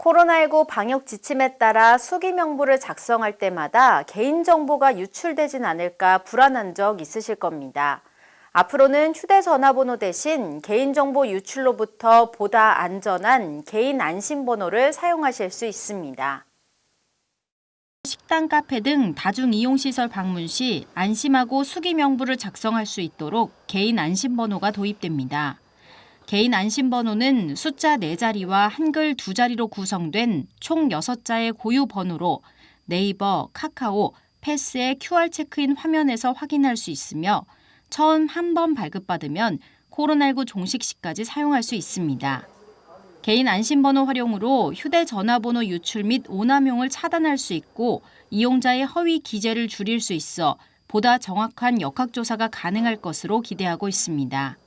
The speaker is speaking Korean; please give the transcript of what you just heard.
코로나19 방역 지침에 따라 수기 명부를 작성할 때마다 개인정보가 유출되진 않을까 불안한 적 있으실 겁니다. 앞으로는 휴대전화번호 대신 개인정보 유출로부터 보다 안전한 개인 안심번호를 사용하실 수 있습니다. 식당, 카페 등 다중 이용시설 방문 시 안심하고 수기 명부를 작성할 수 있도록 개인 안심번호가 도입됩니다. 개인 안심번호는 숫자 4자리와 한글 2자리로 구성된 총 6자의 고유 번호로 네이버, 카카오, 패스의 QR 체크인 화면에서 확인할 수 있으며 처음 한 번 발급받으면 코로나19 종식 시까지 사용할 수 있습니다. 개인 안심번호 활용으로 휴대전화번호 유출 및 오남용을 차단할 수 있고 이용자의 허위 기재를 줄일 수 있어 보다 정확한 역학조사가 가능할 것으로 기대하고 있습니다.